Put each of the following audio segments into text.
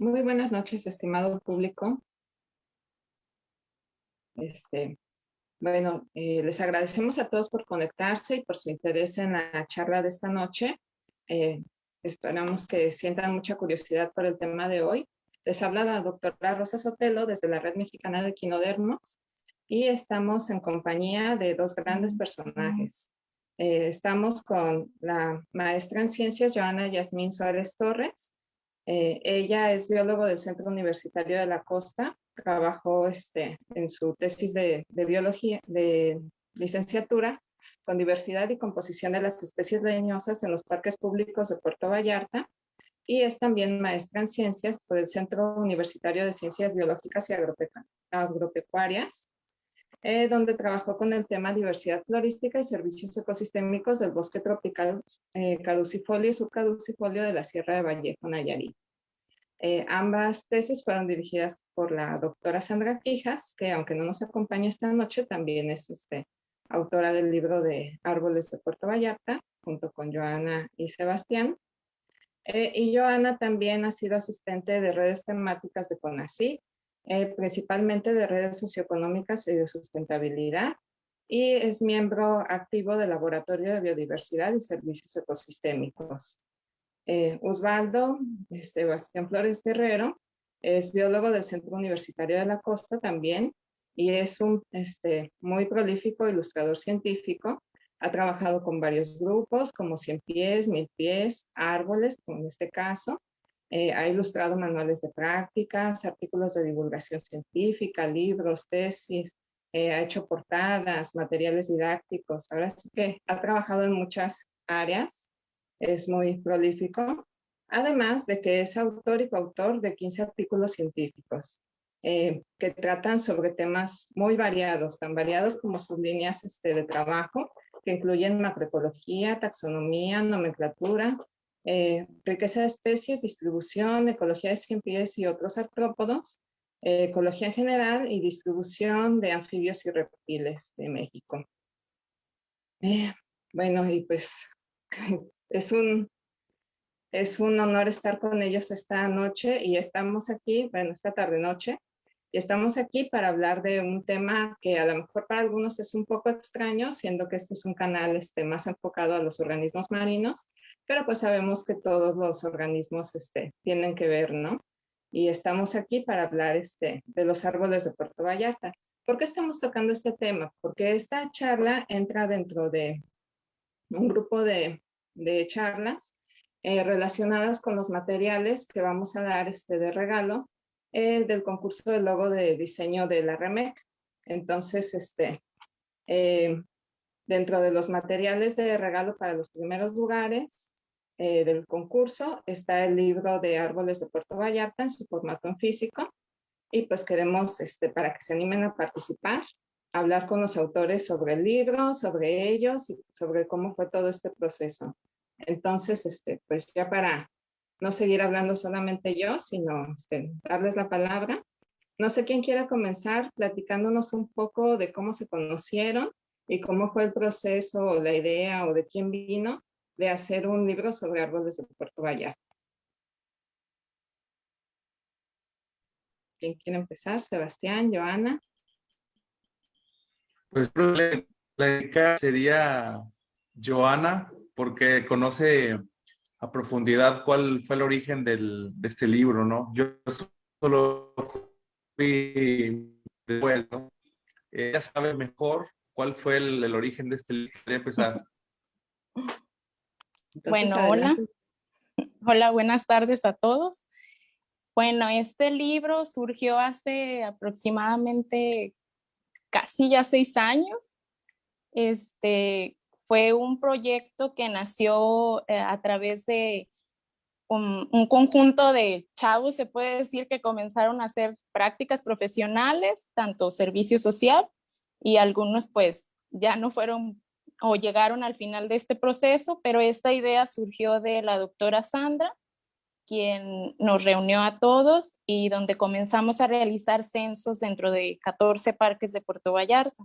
Muy buenas noches, estimado público. Este, bueno, eh, les agradecemos a todos por conectarse y por su interés en la charla de esta noche. Eh, esperamos que sientan mucha curiosidad por el tema de hoy. Les habla la doctora Rosa Sotelo desde la Red Mexicana de Quinodermos y estamos en compañía de dos grandes personajes. Eh, estamos con la maestra en ciencias Joana Yasmín Suárez Torres, eh, ella es biólogo del Centro Universitario de la Costa, trabajó este, en su tesis de, biología, de licenciatura, con diversidad y composición de las especies leñosas en los parques públicos de Puerto Vallarta, y es también maestra en ciencias por el Centro Universitario de Ciencias Biológicas y Agropecuarias, eh, donde trabajó con el tema diversidad florística y servicios ecosistémicos del bosque tropical eh, caducifolio y subcaducifolio de la Sierra de Vallejo, Nayarit. Eh, ambas tesis fueron dirigidas por la doctora Sandra Quijas, que aunque no nos acompaña esta noche, también es este, autora del libro de Árboles de Puerto Vallarta, junto con Joana y Sebastián. y Joana también ha sido asistente de redes temáticas de CONACYT, eh, principalmente de redes socioeconómicas y de sustentabilidad, y es miembro activo del Laboratorio de Biodiversidad y Servicios Ecosistémicos. Eh, Osvaldo Sebastián Flores Guerrero es biólogo del Centro Universitario de la Costa también, y es un este, muy prolífico ilustrador científico. Ha trabajado con varios grupos como Cien Pies, Mil Pies, Árboles, como en este caso, eh, ha ilustrado manuales de prácticas, artículos de divulgación científica, libros, tesis, eh, ha hecho portadas, materiales didácticos. Ahora sí que ha trabajado en muchas áreas, es muy prolífico. Además de que es autor y coautor de 15 artículos científicos eh, que tratan sobre temas muy variados, tan variados como sus líneas este, de trabajo, que incluyen macroecología, taxonomía, nomenclatura, eh, riqueza de especies, distribución, ecología de cien pies y otros artrópodos, eh, ecología en general y distribución de anfibios y reptiles de México. Eh, bueno, y pues es un, es un honor estar con ellos esta noche y estamos aquí, bueno, esta tarde-noche, estamos aquí para hablar de un tema que a lo mejor para algunos es un poco extraño, siendo que este es un canal este, más enfocado a los organismos marinos, pero pues sabemos que todos los organismos este, tienen que ver, ¿no? Y estamos aquí para hablar este, de los árboles de Puerto Vallarta. ¿Por qué estamos tocando este tema? Porque esta charla entra dentro de un grupo de, charlas eh, relacionadas con los materiales que vamos a dar este, de regalo eh, del concurso del logo de diseño de la REMEC. Entonces, este, eh, dentro de los materiales de regalo para los primeros lugares eh, del concurso está el libro de Árboles de Puerto Vallarta en su formato en físico. Y pues queremos, este, para que se animen a participar, hablar con los autores sobre el libro, sobre ellos y sobre cómo fue todo este proceso. Entonces, este, pues ya para no seguir hablando solamente yo, sino este, darles la palabra. No sé quién quiera comenzar platicándonos un poco de cómo se conocieron y cómo fue el proceso o la idea o de quién vino de hacer un libro sobre árboles de Puerto Vallarta. ¿Quién quiere empezar? Sebastián, Joana. Pues la sería Joana, porque conoce a profundidad cuál fue el origen del, de este libro, ¿no? Yo solo fui después, ¿no? Ella sabe mejor cuál fue el, el origen de este libro. Quería empezar. bueno, hola. Hola, buenas tardes a todos. Bueno, este libro surgió hace aproximadamente casi ya seis años. Este, fue un proyecto que nació eh, a través de un, conjunto de chavos, se puede decir, que comenzaron a hacer prácticas profesionales, tanto servicio social, y algunos pues ya no fueron o llegaron al final de este proceso, pero esta idea surgió de la doctora Sandra, quien nos reunió a todos y donde comenzamos a realizar censos dentro de 14 parques de Puerto Vallarta.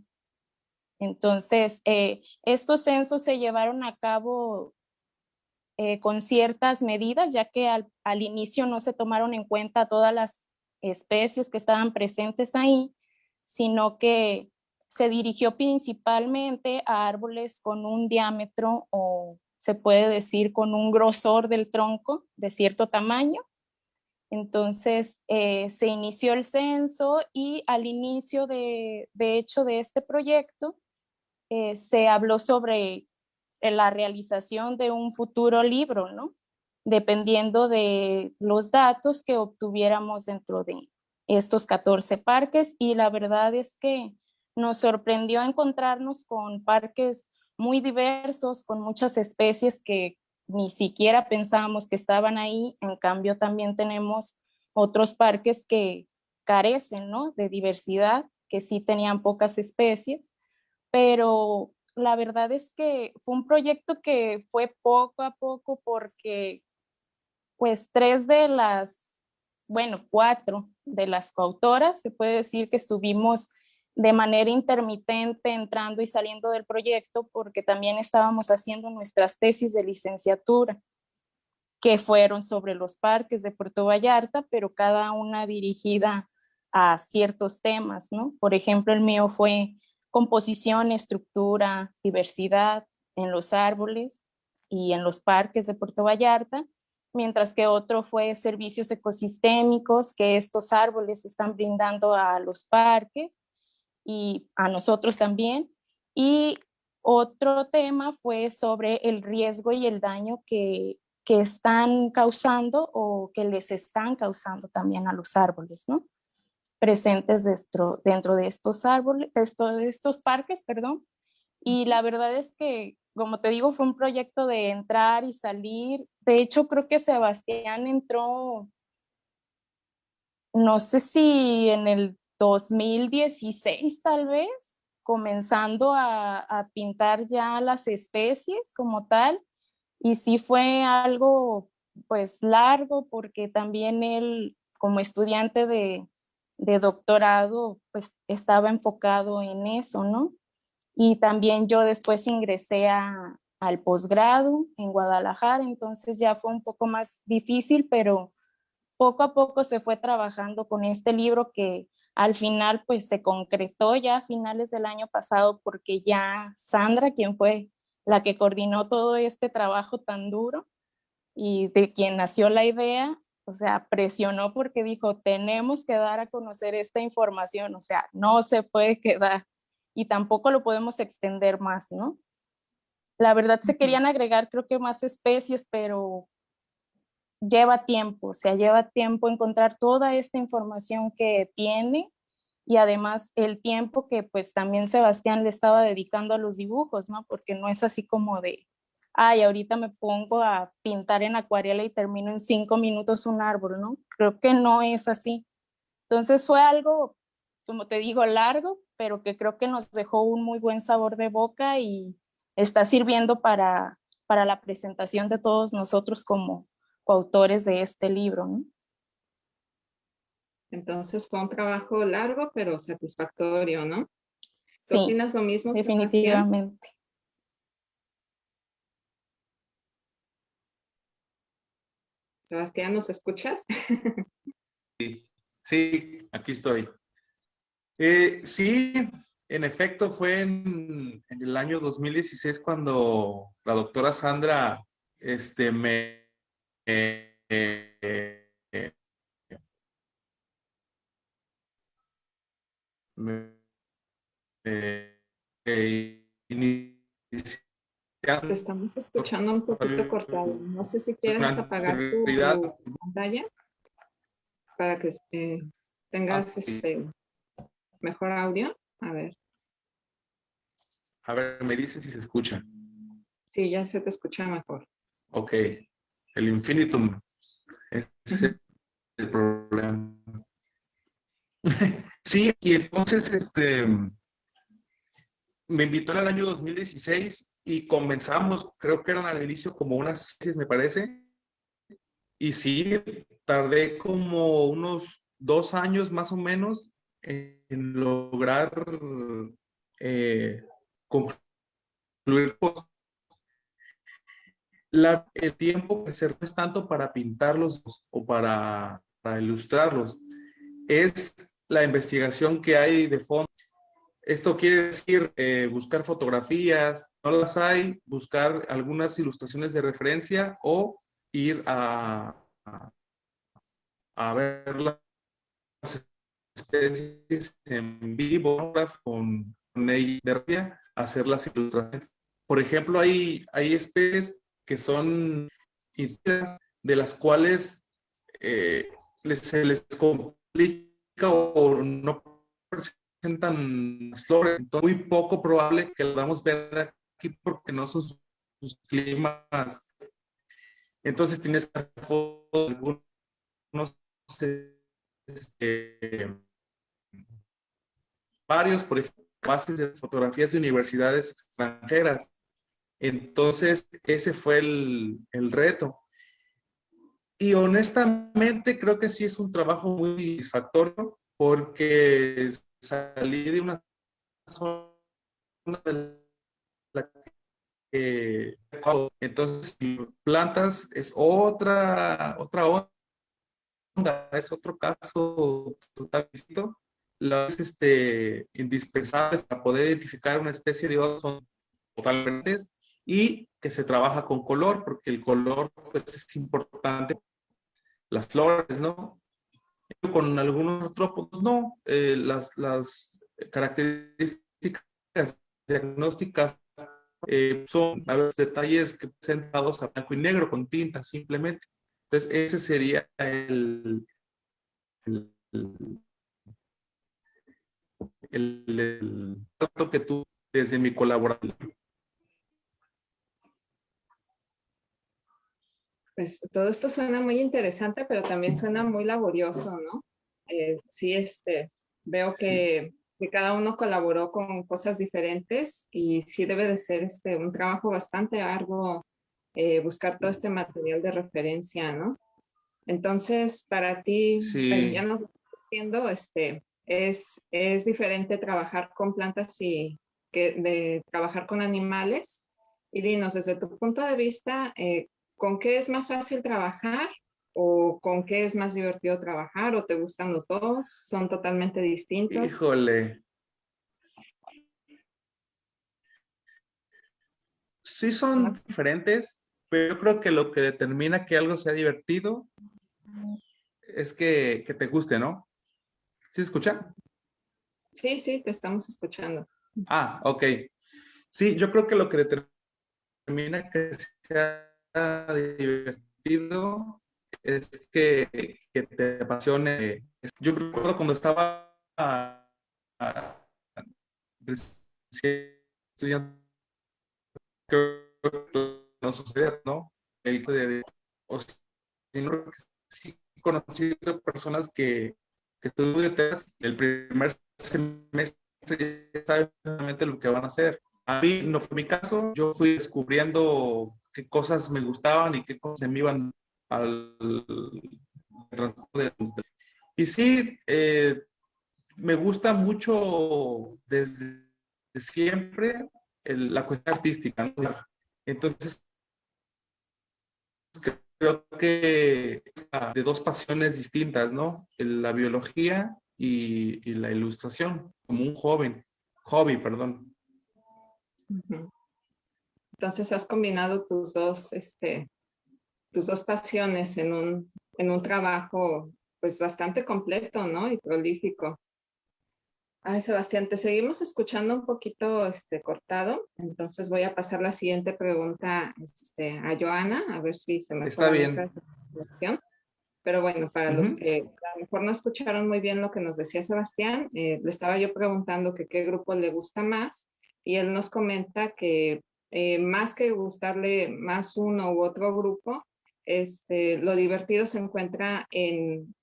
Entonces, eh, estos censos se llevaron a cabo eh, con ciertas medidas, ya que al, inicio no se tomaron en cuenta todas las especies que estaban presentes ahí, sino que se dirigió principalmente a árboles con un diámetro o se puede decir con un grosor del tronco de cierto tamaño. Entonces eh, se inició el censo y al inicio de hecho de este proyecto eh, se habló sobre la realización de un futuro libro, ¿no? Dependiendo de los datos que obtuviéramos dentro de estos 14 parques y la verdad es que nos sorprendió encontrarnos con parques muy diversos, con muchas especies que ni siquiera pensábamos que estaban ahí. En cambio, también tenemos otros parques que carecen ¿no? de diversidad, que sí tenían pocas especies, pero la verdad es que fue un proyecto que fue poco a poco porque pues tres de las, bueno, cuatro de las coautoras, se puede decir que estuvimos de manera intermitente entrando y saliendo del proyecto porque también estábamos haciendo nuestras tesis de licenciatura que fueron sobre los parques de Puerto Vallarta, pero cada una dirigida a ciertos temas, ¿no? Por ejemplo, el mío fue composición, estructura, diversidad en los árboles y en los parques de Puerto Vallarta, mientras que otro fue servicios ecosistémicos que estos árboles están brindando a los parques y a nosotros también. Y otro tema fue sobre el riesgo y el daño que, que están causando o que les están causando también a los árboles, ¿no? Presentes dentro, dentro de estos árboles, de estos parques, perdón. Y la verdad es que, como te digo, fue un proyecto de entrar y salir. De hecho, creo que Sebastián entró, no sé si en el 2016 tal vez, comenzando a, pintar ya las especies como tal. Y sí fue algo pues largo porque también él como estudiante de, de doctorado pues estaba enfocado en eso, ¿no? Y también yo después ingresé a, al posgrado en Guadalajara, entonces ya fue un poco más difícil, pero poco a poco se fue trabajando con este libro que al final pues se concretó ya a finales del año pasado porque ya Sandra, quien fue la que coordinó todo este trabajo tan duro y de quien nació la idea, o sea, presionó porque dijo, tenemos que dar a conocer esta información, o sea, no se puede quedar y tampoco lo podemos extender más, ¿no? La verdad se querían agregar creo que más especies, pero lleva tiempo, o sea, lleva tiempo encontrar toda esta información que tiene y además el tiempo que pues también Sebastián le estaba dedicando a los dibujos, ¿no? Porque no es así como de, ay, ahorita me pongo a pintar en acuarela y termino en cinco minutos un árbol, ¿no? Creo que no es así. Entonces fue algo, como te digo, largo, pero que creo que nos dejó un muy buen sabor de boca y está sirviendo para, para la presentación de todos nosotros como, coautores de este libro. ¿no? Entonces fue un trabajo largo, pero satisfactorio, ¿no? ¿Tú sí, opinas lo mismo? Definitivamente. Sebastián, ¿nos escuchas? Sí, sí aquí estoy. Eh, sí, en efecto fue en, el año 2016 cuando la doctora Sandra este, me eh, eh, estamos escuchando un poquito cortado. No sé si quieres apagar tu, pantalla para que tengas este mejor audio. A ver. A ver, me dice si se escucha. Sí, ya se te escucha mejor. Ok el infinitum. Ese es el problema. sí, y entonces este, me invitó el año 2016 y comenzamos, creo que eran al inicio como unas seis, me parece. Y sí, tardé como unos dos años más o menos en lograr eh, concluir la, el tiempo que se es tanto para pintarlos o para, para ilustrarlos, es la investigación que hay de fondo. Esto quiere decir eh, buscar fotografías, no las hay, buscar algunas ilustraciones de referencia o ir a, a, ver las especies en vivo con, con hacer las ilustraciones. Por ejemplo, hay, hay especies que son de las cuales eh, se les complica o no presentan flores. Entonces, muy poco probable que lo vamos ver aquí porque no son sus, climas. Entonces, tienes algunos este, varios, por ejemplo, bases de fotografías de universidades extranjeras entonces, ese fue el, reto. Y honestamente creo que sí es un trabajo muy satisfactorio porque salí de una zona de la que entonces plantas es otra otra onda, es otro caso total distinto. Las este, indispensables para poder identificar una especie de otro son totalmente y que se trabaja con color, porque el color pues, es importante. Las flores, ¿no? Con algunos otros, no. Eh, las, las características diagnósticas eh, son a veces detalles que presentados a blanco y negro con tinta simplemente. Entonces, ese sería el, el, trato que tú desde mi colaboración. Pues todo esto suena muy interesante, pero también suena muy laborioso, ¿no? Eh, sí, este, veo que, que, cada uno colaboró con cosas diferentes y sí debe de ser este, un trabajo bastante arduo eh, buscar todo este material de referencia, ¿no? Entonces, para ti, ya nos diciendo, este, es, es diferente trabajar con plantas y que de trabajar con animales. Y dinos, desde tu punto de vista, eh, ¿con qué es más fácil trabajar? ¿O con qué es más divertido trabajar? ¿O te gustan los dos? ¿Son totalmente distintos? Híjole. Sí son diferentes, pero yo creo que lo que determina que algo sea divertido es que, te guste, ¿no? ¿Sí escuchan? Sí, sí, te estamos escuchando. Ah, ok. Sí, yo creo que lo que determina que sea divertido es que, que te apasione. Yo recuerdo cuando estaba estudiando, no sucede, ¿no? El de, o que sí conocido personas que, que estudian el primer semestre saben exactamente lo que van a hacer. A mí no fue mi caso, yo fui descubriendo qué cosas me gustaban y qué cosas me iban al transporte. Y sí, eh, me gusta mucho desde siempre la cuestión artística. Entonces, creo que de dos pasiones distintas, ¿no? La biología y, y la ilustración, como un joven, hobby, perdón. Entonces has combinado tus dos, este, tus dos pasiones en un, en un trabajo pues bastante completo, ¿no? Y prolífico. Ay, Sebastián, te seguimos escuchando un poquito este, cortado, entonces voy a pasar la siguiente pregunta este, a Joana, a ver si se me Está bien. La Pero bueno, para los que a lo mejor no escucharon muy bien lo que nos decía Sebastián, eh, le estaba yo preguntando que qué grupo le gusta más y él nos comenta que eh, más que gustarle más uno u otro grupo, este, lo divertido se encuentra en,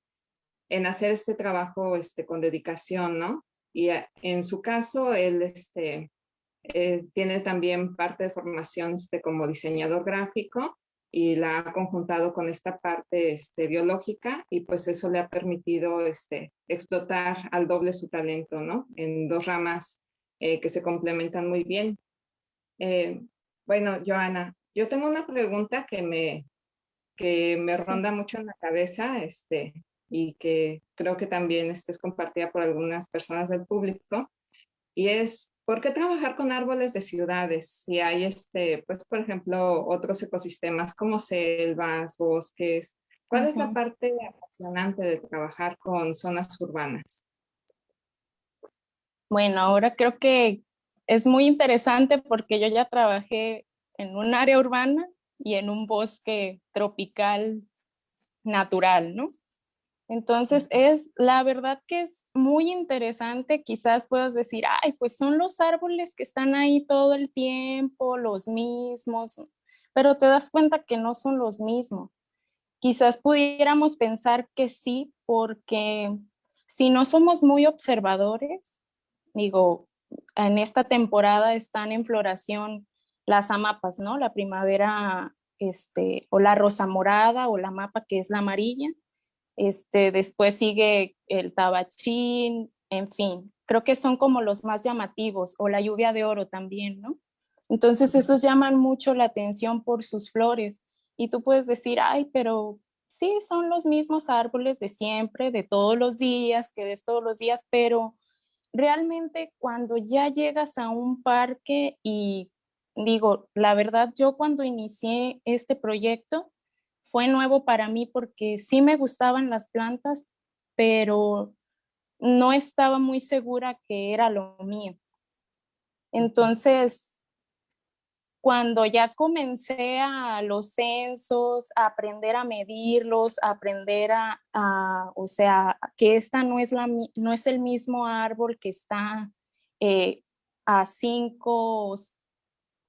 en hacer este trabajo este, con dedicación, ¿no? Y en su caso, él este, eh, tiene también parte de formación este, como diseñador gráfico y la ha conjuntado con esta parte este, biológica y pues eso le ha permitido este, explotar al doble su talento, ¿no? En dos ramas eh, que se complementan muy bien. Eh, bueno, Joana, Yo tengo una pregunta que me, que me ronda mucho en la cabeza este, y que creo que también este, es compartida por algunas personas del público. Y es, ¿por qué trabajar con árboles de ciudades si hay, este, pues, por ejemplo, otros ecosistemas como selvas, bosques? ¿Cuál es la parte apasionante de trabajar con zonas urbanas? Bueno, ahora creo que es muy interesante porque yo ya trabajé en un área urbana y en un bosque tropical natural, ¿no? Entonces es, la verdad que es muy interesante, quizás puedas decir, ay, pues son los árboles que están ahí todo el tiempo, los mismos, pero te das cuenta que no son los mismos. Quizás pudiéramos pensar que sí, porque si no somos muy observadores, digo, en esta temporada están en floración las amapas, ¿no? La primavera, este, o la rosa morada, o la mapa que es la amarilla. Este, después sigue el tabachín, en fin, creo que son como los más llamativos, o la lluvia de oro también, ¿no? Entonces esos llaman mucho la atención por sus flores. Y tú puedes decir, ay, pero sí, son los mismos árboles de siempre, de todos los días, que ves todos los días, pero realmente cuando ya llegas a un parque y digo, la verdad, yo cuando inicié este proyecto fue nuevo para mí porque sí me gustaban las plantas, pero no estaba muy segura que era lo mío. Entonces, cuando ya comencé a los censos, a aprender a medirlos, a aprender a, o sea, que esta no es, la, no es el mismo árbol que está eh, a cinco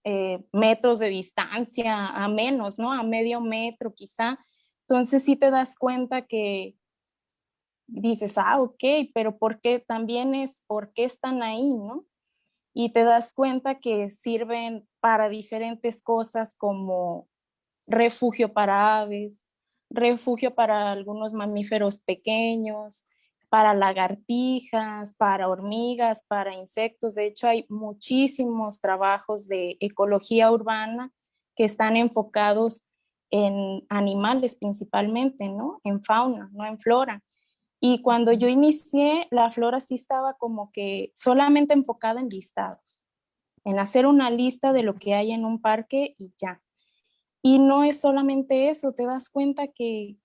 eh, metros de distancia, a menos, ¿no? A medio metro quizá. Entonces sí te das cuenta que dices, ah, ok, pero ¿por qué también es, por qué están ahí, no? Y te das cuenta que sirven para diferentes cosas como refugio para aves, refugio para algunos mamíferos pequeños, para lagartijas, para hormigas, para insectos. De hecho, hay muchísimos trabajos de ecología urbana que están enfocados en animales principalmente, ¿no? En fauna, no en flora. Y cuando yo inicié, la flora sí estaba como que solamente enfocada en listados, en hacer una lista de lo que hay en un parque y ya. Y no es solamente eso, te das cuenta que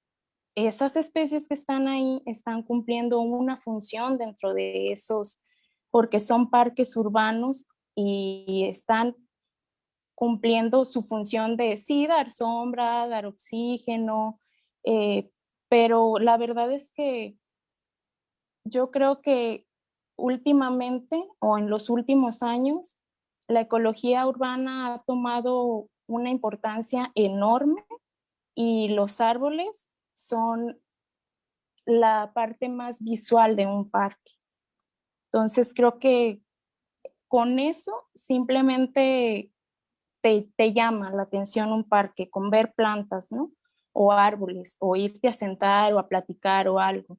esas especies que están ahí están cumpliendo una función dentro de esos, porque son parques urbanos y están cumpliendo su función de sí, dar sombra, dar oxígeno, eh, pero la verdad es que yo creo que últimamente o en los últimos años, la ecología urbana ha tomado una importancia enorme y los árboles son la parte más visual de un parque. Entonces creo que con eso simplemente te, te, llama la atención un parque, con ver plantas, ¿no? O árboles, o irte a sentar o a platicar o algo.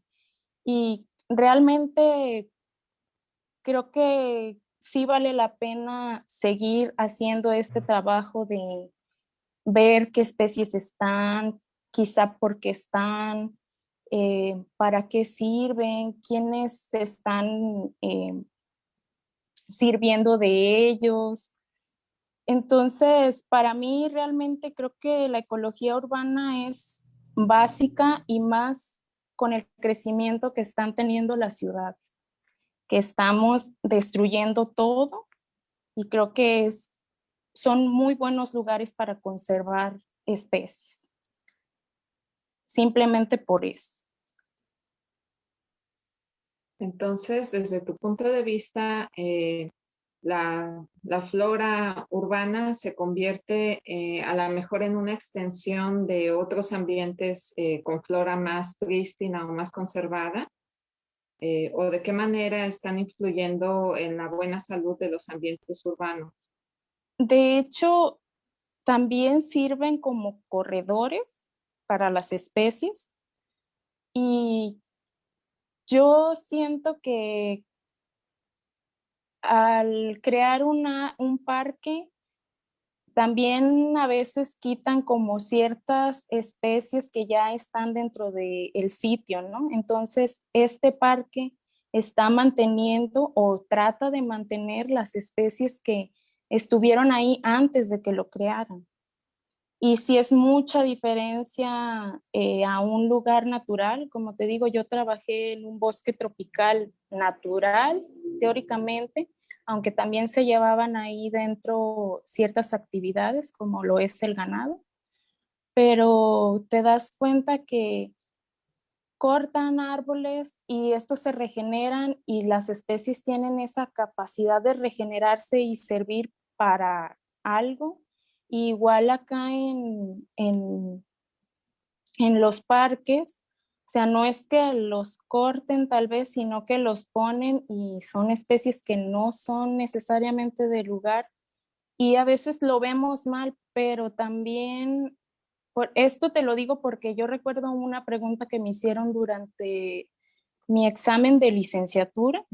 Y realmente creo que sí vale la pena seguir haciendo este trabajo de ver qué especies están, quizá por qué están, eh, para qué sirven, quiénes están eh, sirviendo de ellos. Entonces, para mí realmente creo que la ecología urbana es básica y más con el crecimiento que están teniendo las ciudades, que estamos destruyendo todo y creo que son muy buenos lugares para conservar especies. Simplemente por eso. Entonces, desde tu punto de vista, eh, la, flora urbana se convierte eh, a lo mejor en una extensión de otros ambientes eh, con flora más prístina o más conservada? Eh, ¿O de qué manera están influyendo en la buena salud de los ambientes urbanos? De hecho, también sirven como corredores para las especies y yo siento que al crear una, un parque, también a veces quitan como ciertas especies que ya están dentro del sitio, ¿no? Entonces, este parque está manteniendo o trata de mantener las especies que estuvieron ahí antes de que lo crearan. Y si es mucha diferencia eh, a un lugar natural, como te digo, yo trabajé en un bosque tropical natural, teóricamente, aunque también se llevaban ahí dentro ciertas actividades como lo es el ganado, pero te das cuenta que cortan árboles y estos se regeneran y las especies tienen esa capacidad de regenerarse y servir para algo. Igual acá en, en, en los parques, o sea, no es que los corten tal vez, sino que los ponen y son especies que no son necesariamente de lugar. Y a veces lo vemos mal, pero también, por esto te lo digo porque yo recuerdo una pregunta que me hicieron durante mi examen de licenciatura,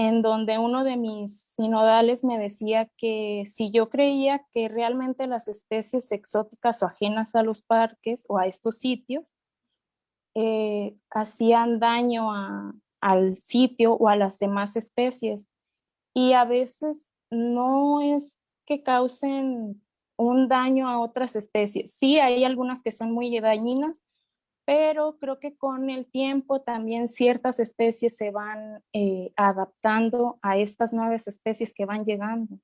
en donde uno de mis sinodales me decía que si yo creía que realmente las especies exóticas o ajenas a los parques o a estos sitios eh, hacían daño al sitio o a las demás especies. Y a veces no es que causen un daño a otras especies. Sí, hay algunas que son muy dañinas, pero creo que con el tiempo también ciertas especies se van eh, adaptando a estas nuevas especies que van llegando.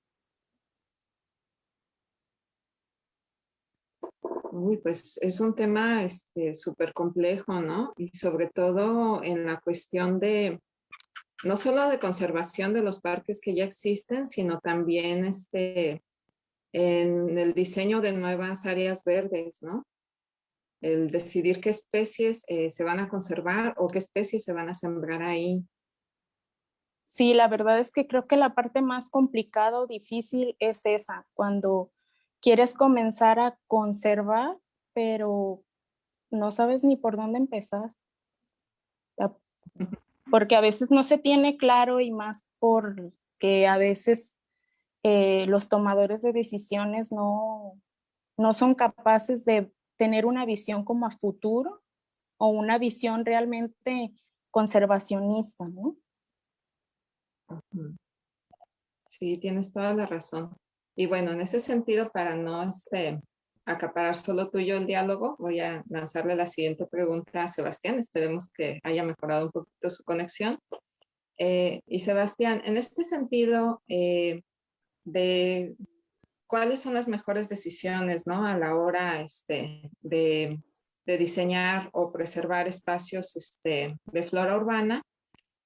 Uy, pues es un tema este, súper complejo, ¿no? Y sobre todo en la cuestión de, no solo de conservación de los parques que ya existen, sino también este, en el diseño de nuevas áreas verdes, ¿no? El decidir qué especies eh, se van a conservar o qué especies se van a sembrar ahí. Sí, la verdad es que creo que la parte más complicada o difícil es esa, cuando quieres comenzar a conservar, pero no sabes ni por dónde empezar. Porque a veces no se tiene claro y más porque a veces eh, los tomadores de decisiones no, no son capaces de tener una visión como a futuro o una visión realmente conservacionista, ¿no? Sí, tienes toda la razón. Y bueno, en ese sentido, para no este, acaparar solo tuyo el diálogo, voy a lanzarle la siguiente pregunta a Sebastián. Esperemos que haya mejorado un poquito su conexión. Eh, y Sebastián, en este sentido, eh, de cuáles son las mejores decisiones ¿no? a la hora este, de, de, diseñar o preservar espacios este, de flora urbana.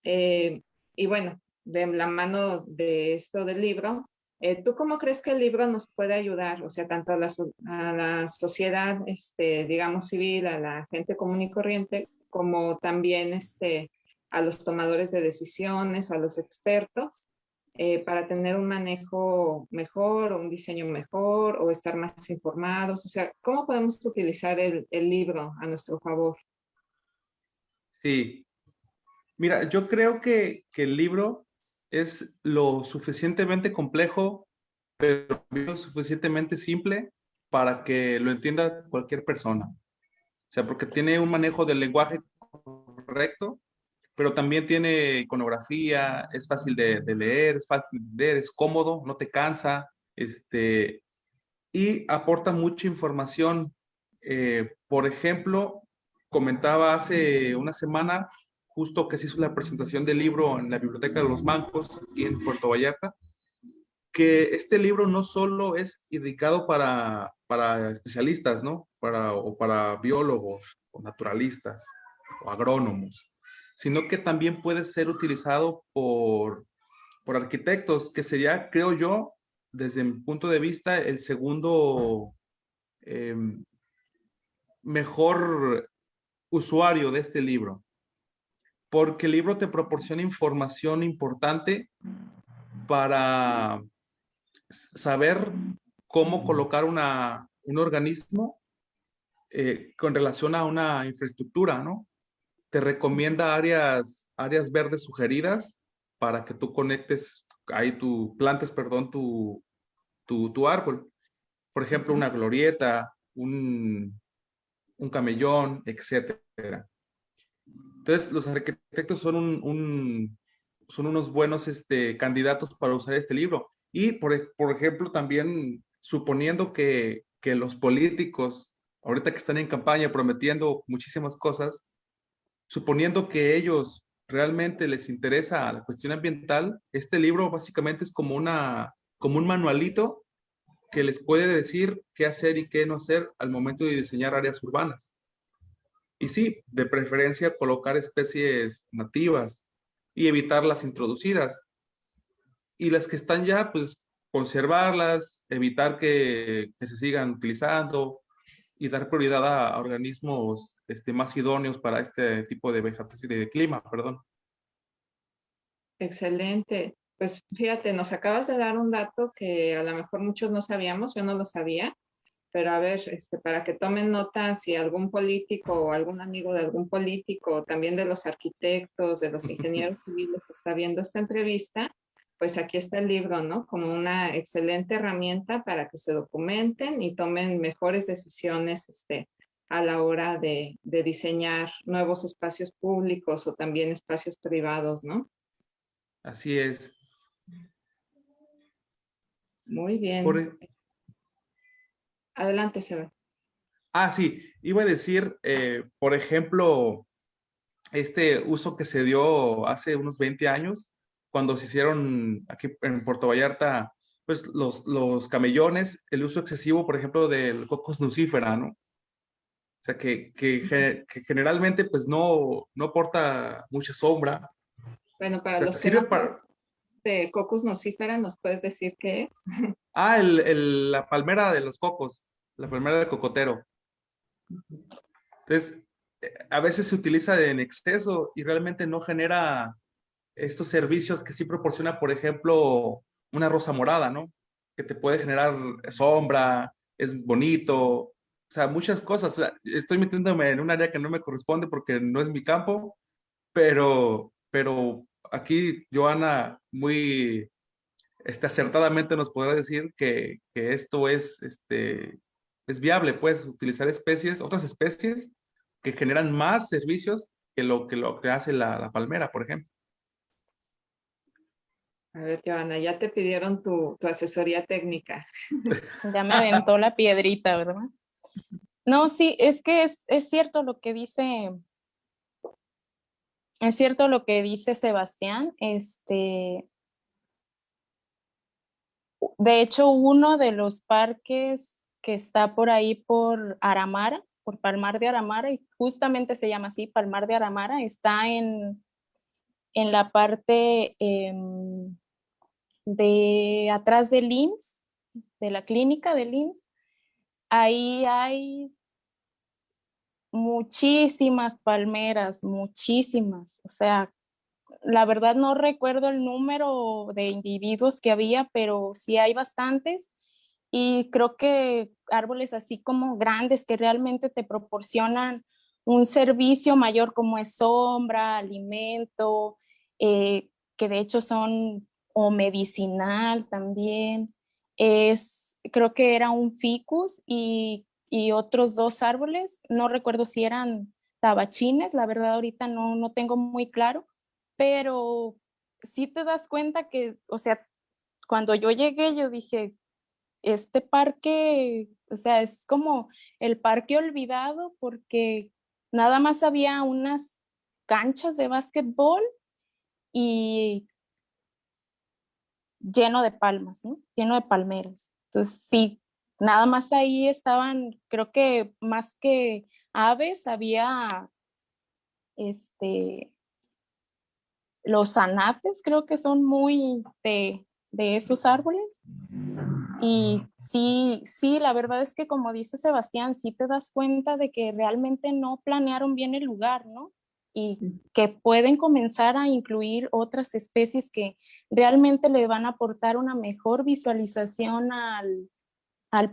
Eh, y bueno, de la mano de esto del libro, eh, ¿Tú cómo crees que el libro nos puede ayudar? O sea, tanto a la, a la sociedad, este, digamos, civil, a la gente común y corriente, como también este, a los tomadores de decisiones o a los expertos, eh, para tener un manejo mejor o un diseño mejor o estar más informados. O sea, ¿cómo podemos utilizar el, libro a nuestro favor? Sí. Mira, yo creo que, que el libro es lo suficientemente complejo, pero lo suficientemente simple para que lo entienda cualquier persona. O sea, porque tiene un manejo del lenguaje correcto, pero también tiene iconografía, es fácil de, leer, es fácil de leer, es cómodo, no te cansa, este, y aporta mucha información. Eh, por ejemplo, comentaba hace una semana justo que se hizo la presentación del libro en la Biblioteca de los Bancos, aquí en Puerto Vallarta, que este libro no solo es indicado para, para especialistas, ¿no? Para, o para biólogos, o naturalistas, o agrónomos, sino que también puede ser utilizado por, por arquitectos, que sería, creo yo, desde mi punto de vista, el segundo em, mejor usuario de este libro porque el libro te proporciona información importante para saber cómo colocar una, un organismo eh, con relación a una infraestructura, ¿no? Te recomienda áreas, áreas verdes sugeridas para que tú conectes, ahí tu, plantes, perdón, tu, tu, tu árbol. por ejemplo, una glorieta, un, un camellón, etcétera. Entonces, los arquitectos son, un, son unos buenos este, candidatos para usar este libro. Y, por, por ejemplo, también suponiendo que, que los políticos, ahorita que están en campaña prometiendo muchísimas cosas, suponiendo que ellos realmente les interesa la cuestión ambiental, este libro básicamente es como, una, como un manualito que les puede decir qué hacer y qué no hacer al momento de diseñar áreas urbanas. Y sí, de preferencia colocar especies nativas y evitar las introducidas. Y las que están ya, pues conservarlas, evitar que, se sigan utilizando y dar prioridad a, organismos este, más idóneos para este tipo de vegetación y de clima, perdón. Excelente. Pues fíjate, nos acabas de dar un dato que a lo mejor muchos no sabíamos, yo no lo sabía, pero a ver, este, para que tomen nota si algún político o algún amigo de algún político, también de los arquitectos, de los ingenieros civiles está viendo esta entrevista, pues aquí está el libro, ¿no? Como una excelente herramienta para que se documenten y tomen mejores decisiones este, a la hora de, diseñar nuevos espacios públicos o también espacios privados, ¿no? Así es. Muy bien. Adelante, Seba. Ah, sí. Iba a decir, eh, por ejemplo, este uso que se dio hace unos 20 años cuando se hicieron aquí en Puerto Vallarta, pues los, los camellones, el uso excesivo, por ejemplo, del cocos nucífera, ¿no? O sea, que, que, generalmente pues no, no aporta mucha sombra. Bueno, para los que no de cocos nucífera, ¿nos puedes decir qué es? Ah, el, el, la palmera de los cocos, la palmera del cocotero. Entonces, eh, a veces se utiliza en exceso y realmente no genera estos servicios que sí proporciona, por ejemplo, una rosa morada, ¿no? Que te puede generar sombra, es bonito, o sea, muchas cosas. estoy metiéndome en un área que no me corresponde porque no es mi campo, pero, pero aquí Joana muy este, acertadamente nos podrá decir que, que esto es, este, es viable, puedes utilizar especies, otras especies que generan más servicios que lo que, lo que hace la palmera, por ejemplo. A ver, Joana, ya te pidieron tu, asesoría técnica. Ya me aventó la piedrita, ¿verdad? No, sí, es que es, es, cierto lo que dice, es cierto lo que dice Sebastián. Este, de hecho, uno de los parques que está por ahí por Aramara, por Palmar de Aramara, y justamente se llama así, Palmar de Aramara, está en, en la parte em, de atrás del INS, de la clínica del INS, ahí hay muchísimas palmeras, muchísimas. O sea, la verdad no recuerdo el número de individuos que había, pero sí hay bastantes. Y creo que árboles así como grandes que realmente te proporcionan un servicio mayor como es sombra, alimento, eh, que de hecho son o medicinal también. Es, creo que era un ficus y, y otros dos árboles, no recuerdo si eran tabachines, la verdad ahorita no, no tengo muy claro, pero sí te das cuenta que, o sea, cuando yo llegué yo dije, este parque, o sea, es como el parque olvidado porque nada más había unas canchas de básquetbol y lleno de palmas, ¿no? lleno de palmeras. Entonces, sí, nada más ahí estaban, creo que más que aves, había este, los anates, creo que son muy de, de esos árboles. Y sí, sí, la verdad es que como dice Sebastián, sí te das cuenta de que realmente no planearon bien el lugar, ¿no? Y que pueden comenzar a incluir otras especies que realmente le van a aportar una mejor visualización al,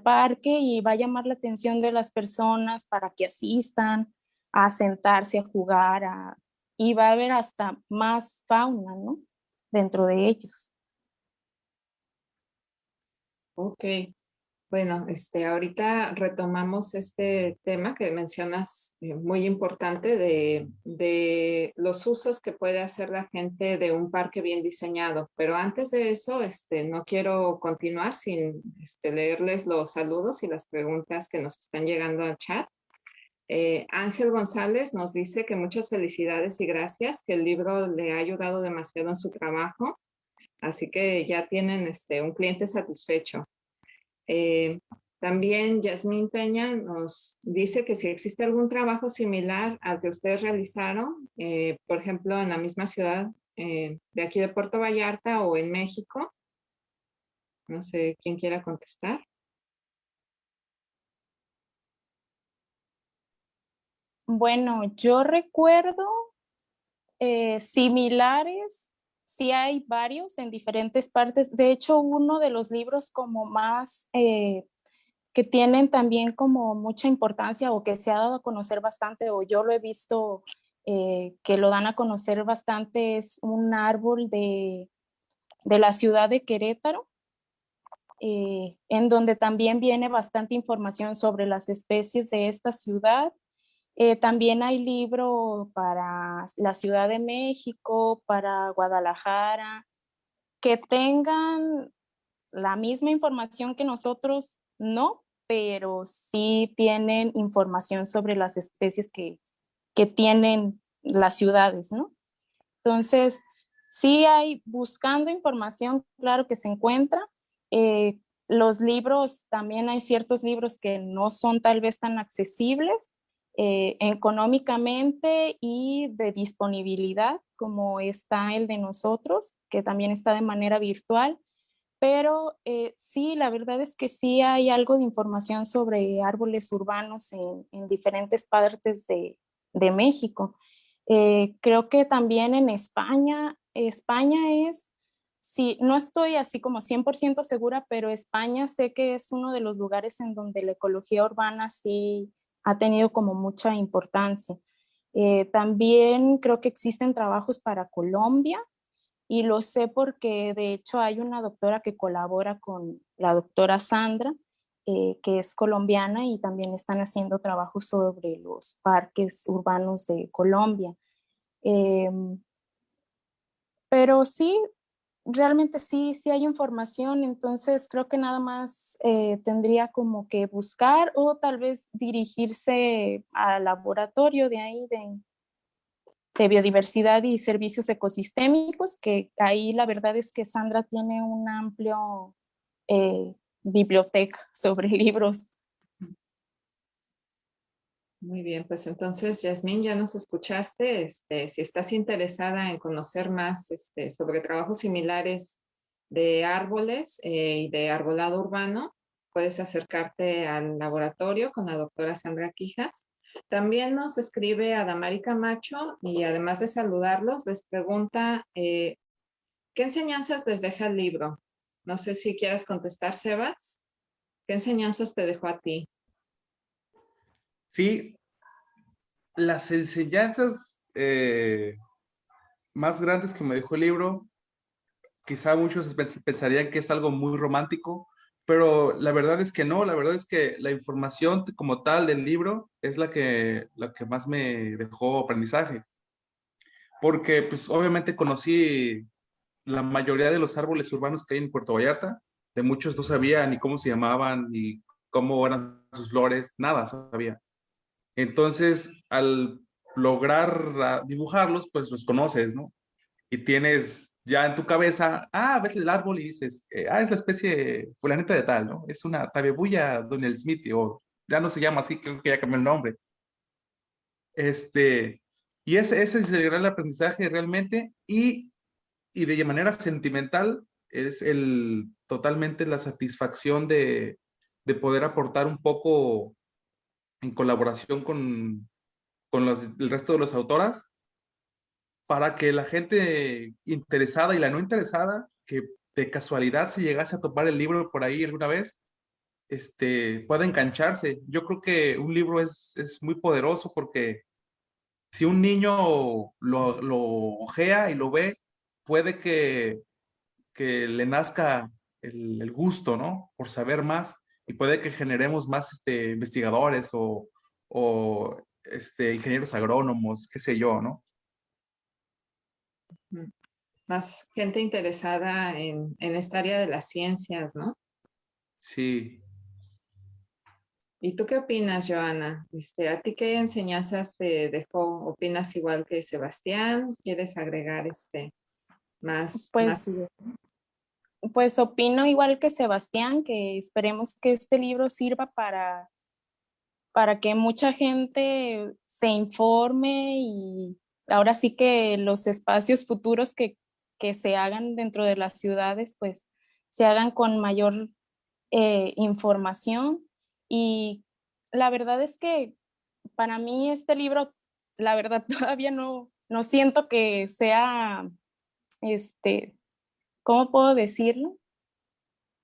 parque y va a llamar la atención de las personas para que asistan a sentarse, a jugar, y va a haber hasta más fauna, ¿no? Dentro de ellos. Ok. Bueno, este, ahorita retomamos este tema que mencionas eh, muy importante de, de, los usos que puede hacer la gente de un parque bien diseñado. Pero antes de eso, este, no quiero continuar sin este, leerles los saludos y las preguntas que nos están llegando al chat. Eh, Ángel González nos dice que muchas felicidades y gracias, que el libro le ha ayudado demasiado en su trabajo. Así que ya tienen este, un cliente satisfecho. Eh, también Yasmín Peña nos dice que si existe algún trabajo similar al que ustedes realizaron, eh, por ejemplo, en la misma ciudad eh, de aquí de Puerto Vallarta o en México. No sé quién quiera contestar. Bueno, yo recuerdo similares sí hay varios en diferentes partes. De hecho, uno de los libros como más eh, que tienen también como mucha importancia o que se ha dado a conocer bastante o yo lo he visto eh, que lo dan a conocer bastante es un árbol de, de la ciudad de Querétaro, eh, en donde también viene bastante información sobre las especies de esta ciudad eh, también hay libro para la Ciudad de México, para Guadalajara, que tengan la misma información que nosotros, no, pero sí tienen información sobre las especies que, que tienen las ciudades, ¿no? Entonces, sí hay buscando información, claro que se encuentra. Eh, los libros, también hay ciertos libros que no son tal vez tan accesibles, eh, económicamente y de disponibilidad, como está el de nosotros, que también está de manera virtual. Pero eh, sí, la verdad es que sí hay algo de información sobre árboles urbanos en, diferentes partes de, de México. Eh, creo que también en España, España es, sí, no estoy así como 100% segura, pero España sé que es uno de los lugares en donde la ecología urbana sí ha tenido como mucha importancia. Eh, también creo que existen trabajos para Colombia y lo sé porque de hecho hay una doctora que colabora con la doctora Sandra, eh, que es colombiana y también están haciendo trabajos sobre los parques urbanos de Colombia. Em, pero sí, realmente sí, sí hay información, entonces creo que nada más eh, tendría como que buscar o tal vez dirigirse al laboratorio de ahí de, biodiversidad y servicios ecosistémicos, que ahí la verdad es que Sandra tiene un amplio eh, biblioteca sobre libros muy bien, pues entonces, Yasmín, ya nos escuchaste. Este, si estás interesada en conocer más este, sobre trabajos similares de árboles eh, y de arbolado urbano, puedes acercarte al laboratorio con la doctora Sandra Quijas. También nos escribe Adamari Camacho y además de saludarlos, les pregunta, eh, ¿qué enseñanzas les deja el libro? No sé si quieras contestar, Sebas. ¿Qué enseñanzas te dejó a ti? Sí, las enseñanzas eh, más grandes que me dejó el libro, quizá muchos pensarían que es algo muy romántico, pero la verdad es que no, la verdad es que la información como tal del libro es la que, la que más me dejó aprendizaje. Porque pues obviamente conocí la mayoría de los árboles urbanos que hay en Puerto Vallarta, de muchos no sabía ni cómo se llamaban, ni cómo eran sus flores, nada sabía. Entonces, al lograr dibujarlos, pues los conoces, ¿no? Y tienes ya en tu cabeza, ah, ves el árbol y dices, eh, ah, es la especie fulanita de tal, ¿no? Es una tabebuya Donald Smith, o ya no se llama así, creo que ya cambió el nombre. Este, y ese, ese es el gran aprendizaje realmente, y, y de manera sentimental es el, totalmente la satisfacción de, de poder aportar un poco en colaboración con, con el resto de las autoras para que la gente interesada y la no interesada, que de casualidad se llegase a topar el libro por ahí alguna vez, este, pueda engancharse. Yo creo que un libro es, es muy poderoso porque si un niño lo, lo ojea y lo ve, puede que, que le nazca el, el, gusto, ¿no? Por saber más y puede que generemos más este, investigadores o, o este, ingenieros agrónomos, qué sé yo, ¿no? Más gente interesada en, en esta área de las ciencias, ¿no? Sí. ¿Y tú qué opinas, Joana? Este, ¿A ti qué enseñanzas te dejó? ¿Opinas igual que Sebastián? ¿Quieres agregar este más? Pues, pues opino igual que Sebastián, que esperemos que este libro sirva para, para que mucha gente se informe y ahora sí que los espacios futuros que, que se hagan dentro de las ciudades, pues se hagan con mayor eh, información. Y la verdad es que para mí este libro, la verdad todavía no, no siento que sea, este, ¿cómo puedo decirlo?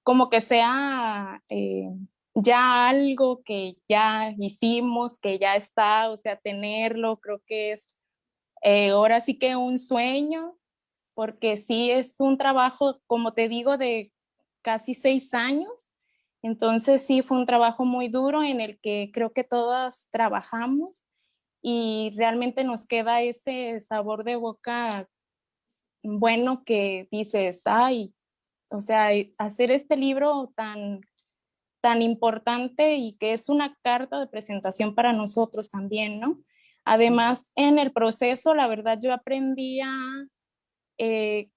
Como que sea eh, ya algo que ya hicimos, que ya está, o sea, tenerlo, creo que es eh, ahora sí que un sueño, porque sí es un trabajo, como te digo, de casi seis años, entonces sí fue un trabajo muy duro en el que creo que todas trabajamos y realmente nos queda ese sabor de boca bueno que dices, ay, o sea, hacer este libro tan, tan importante y que es una carta de presentación para nosotros también, ¿no? Además, en el proceso, la verdad, yo aprendí a eh,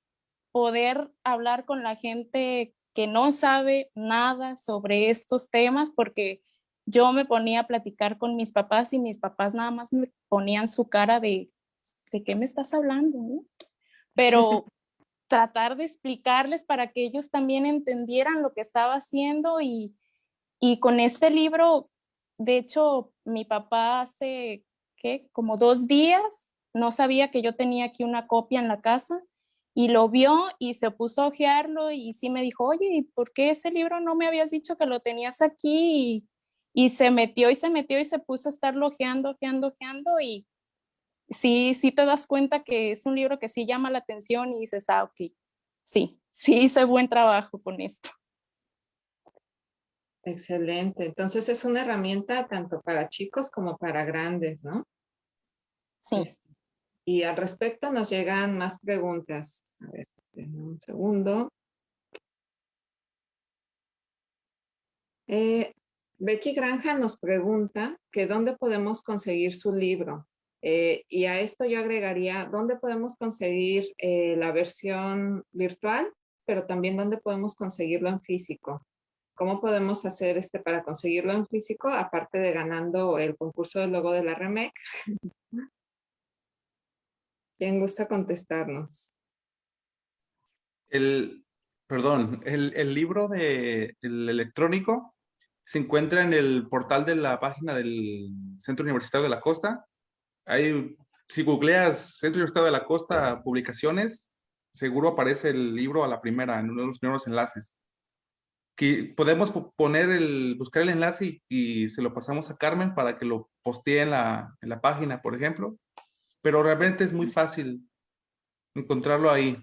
poder hablar con la gente que no sabe nada sobre estos temas porque yo me ponía a platicar con mis papás y mis papás nada más me ponían su cara de, ¿de qué me estás hablando? Pero tratar de explicarles para que ellos también entendieran lo que estaba haciendo y, y con este libro, de hecho, mi papá hace, ¿qué? Como dos días, no sabía que yo tenía aquí una copia en la casa y lo vio y se puso a ojearlo y sí me dijo, oye, ¿por qué ese libro no me habías dicho que lo tenías aquí? Y, se metió y se metió y se puso a estarlo ojeando, ojeando, ojeando y sí, sí te das cuenta que es un libro que sí llama la atención y dices, ah, ok, sí, sí hice buen trabajo con esto. Excelente. Entonces es una herramienta tanto para chicos como para grandes, ¿no? Sí. Este, y al respecto nos llegan más preguntas. A ver, un segundo. Eh, Becky Granja nos pregunta que dónde podemos conseguir su libro. Eh, y a esto yo agregaría, ¿dónde podemos conseguir eh, la versión virtual? Pero también dónde podemos conseguirlo en físico. ¿Cómo podemos hacer este para conseguirlo en físico? Aparte de ganando el concurso del logo de la REMEC. ¿Quién gusta contestarnos? El, perdón, el, libro de el electrónico se encuentra en el portal de la página del Centro Universitario de la Costa. Hay, si googleas Centro Universitario de la Costa publicaciones, seguro aparece el libro a la primera, en uno de los primeros enlaces. Que podemos poner el, buscar el enlace y, se lo pasamos a Carmen para que lo postee en la, en la página, por ejemplo pero realmente es muy fácil encontrarlo ahí.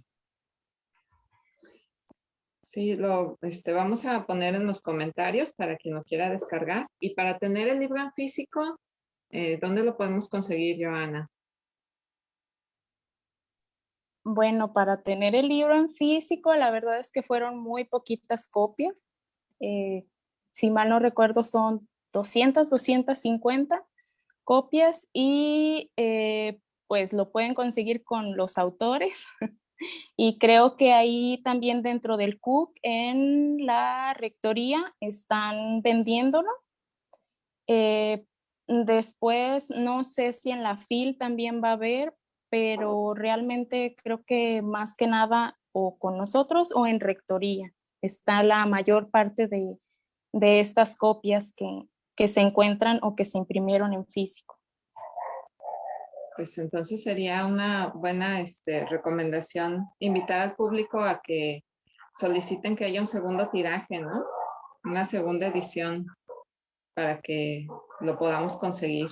Sí, lo este, vamos a poner en los comentarios para quien lo quiera descargar. Y para tener el libro en físico, eh, ¿dónde lo podemos conseguir, Joana? Bueno, para tener el libro en físico, la verdad es que fueron muy poquitas copias. Eh, si mal no recuerdo, son 200, 250 copias y eh, pues lo pueden conseguir con los autores. y creo que ahí también dentro del CUC, en la rectoría, están vendiéndolo. Después, no sé si en la FIL también va a haber, pero realmente creo que más que nada o con nosotros o en rectoría está la mayor parte de, de estas copias que, que se encuentran o que se imprimieron en físico. Pues entonces sería una buena este, recomendación invitar al público a que soliciten que haya un segundo tiraje, ¿no? Una segunda edición para que lo podamos conseguir.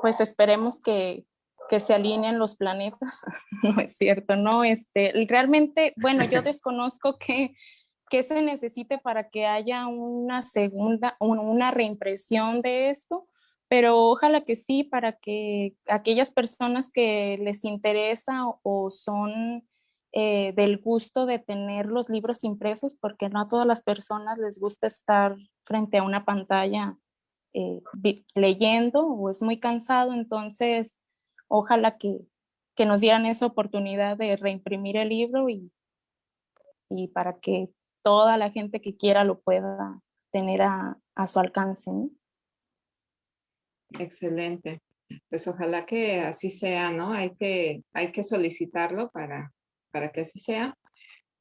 Pues esperemos que, que se alineen los planetas. no es cierto, no, este, realmente, bueno, yo desconozco qué, qué se necesite para que haya una segunda, una reimpresión de esto, pero ojalá que sí, para que aquellas personas que les interesa o, son eh, del gusto de tener los libros impresos, porque no a todas las personas les gusta estar frente a una pantalla eh, leyendo o es muy cansado, entonces ojalá que, que nos dieran esa oportunidad de reimprimir el libro y, y para que toda la gente que quiera lo pueda tener a, su alcance. Excelente. Pues ojalá que así sea, ¿no? Hay que, hay que solicitarlo para, para que así sea.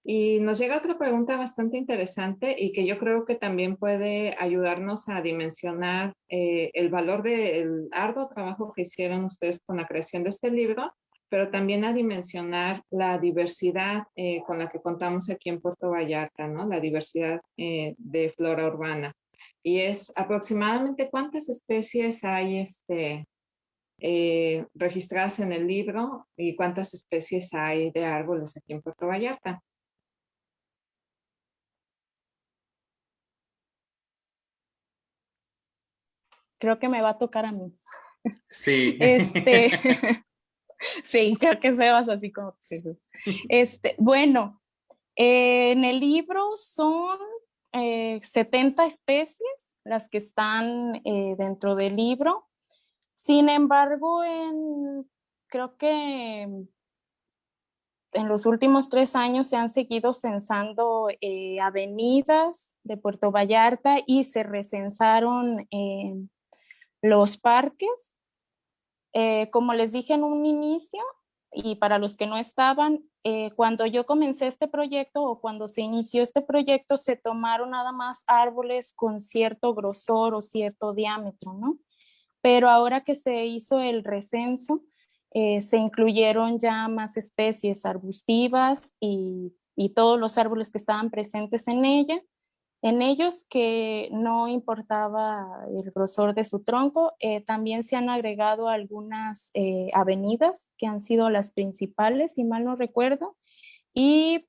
Y nos llega otra pregunta bastante interesante y que yo creo que también puede ayudarnos a dimensionar eh, el valor del arduo trabajo que hicieron ustedes con la creación de este libro pero también a dimensionar la diversidad eh, con la que contamos aquí en Puerto Vallarta, ¿no? La diversidad eh, de flora urbana. Y es aproximadamente cuántas especies hay este, eh, registradas en el libro y cuántas especies hay de árboles aquí en Puerto Vallarta. Creo que me va a tocar a mí. Sí. Este, sí, creo que Sebas así como Este, bueno, eh, en el libro son 70 eh, especies las que están eh, dentro del libro. Sin embargo, en, creo que en los últimos tres años se han seguido censando avenidas de Puerto Vallarta y se recensaron los parques eh, como les dije en un inicio, y para los que no estaban, eh, cuando yo comencé este proyecto o cuando se inició este proyecto, se tomaron nada más árboles con cierto grosor o cierto diámetro, ¿no? Pero ahora que se hizo el recenso, eh, se incluyeron ya más especies arbustivas y, y todos los árboles que estaban presentes en ella en ellos que no importaba el grosor de su tronco, eh, también se han agregado algunas eh, avenidas que han sido las principales, si mal no recuerdo, y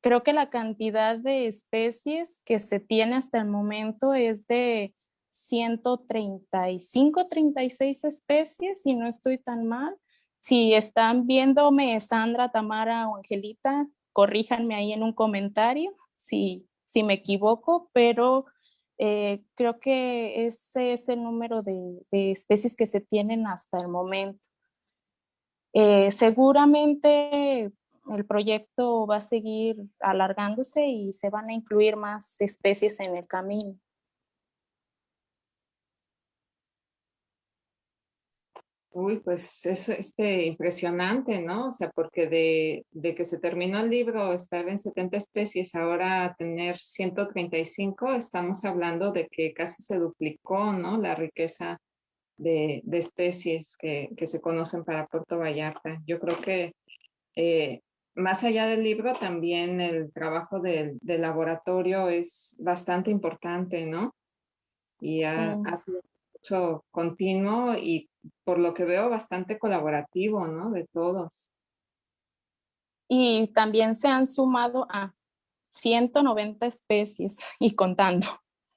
creo que la cantidad de especies que se tiene hasta el momento es de 135, 36 especies, si no estoy tan mal. Si están viéndome, Sandra, Tamara o Angelita, corríjanme ahí en un comentario si si me equivoco, pero eh, creo que ese es el número de, especies que se tienen hasta el momento. Eh, seguramente el proyecto va a seguir alargándose y se van a incluir más especies en el camino. Uy, pues es este, impresionante, ¿no? O sea, porque de, de, que se terminó el libro, estar en 70 especies, ahora tener 135, estamos hablando de que casi se duplicó, ¿no? La riqueza de, de especies que, que, se conocen para Puerto Vallarta. Yo creo que eh, más allá del libro, también el trabajo del, del laboratorio es bastante importante, ¿no? Y ha, ha sido continuo y por lo que veo bastante colaborativo, ¿no? De todos. Y también se han sumado a 190 especies y contando.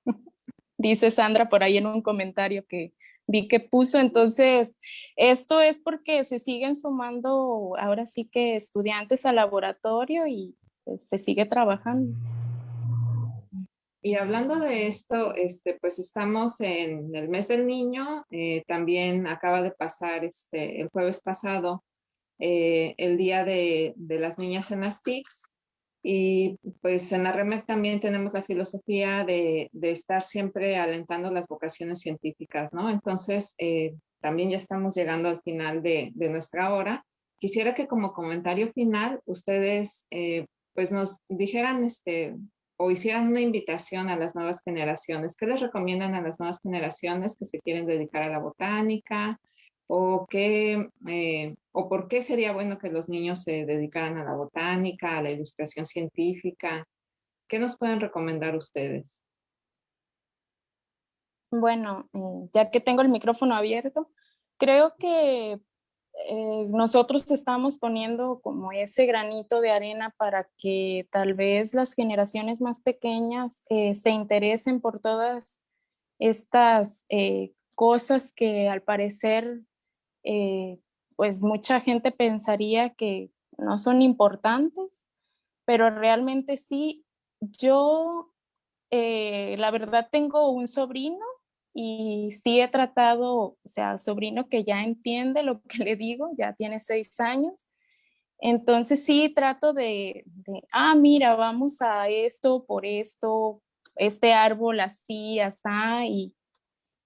Dice Sandra por ahí en un comentario que vi que puso. Entonces, esto es porque se siguen sumando ahora sí que estudiantes al laboratorio y pues, se sigue trabajando. Y hablando de esto, este, pues estamos en el mes del niño, eh, también acaba de pasar este, el jueves pasado eh, el día de, de, las niñas en las TICs y pues en la REMEC también tenemos la filosofía de, de, estar siempre alentando las vocaciones científicas, ¿no? Entonces, eh, también ya estamos llegando al final de, de, nuestra hora. Quisiera que como comentario final ustedes pues nos dijeran este, o hicieran una invitación a las nuevas generaciones, ¿qué les recomiendan a las nuevas generaciones que se quieren dedicar a la botánica? ¿O, qué, eh, ¿O por qué sería bueno que los niños se dedicaran a la botánica, a la ilustración científica? ¿Qué nos pueden recomendar ustedes? Bueno, eh, ya que tengo el micrófono abierto, creo que eh, nosotros estamos poniendo como ese granito de arena para que tal vez las generaciones más pequeñas eh, se interesen por todas estas eh, cosas que al parecer pues mucha gente pensaría que no son importantes, pero realmente sí. Yo la verdad tengo un sobrino y sí he tratado, o sea, sobrino que ya entiende lo que le digo, ya tiene seis años, entonces sí trato de, ah, mira, vamos a esto por esto, este árbol así, así, y,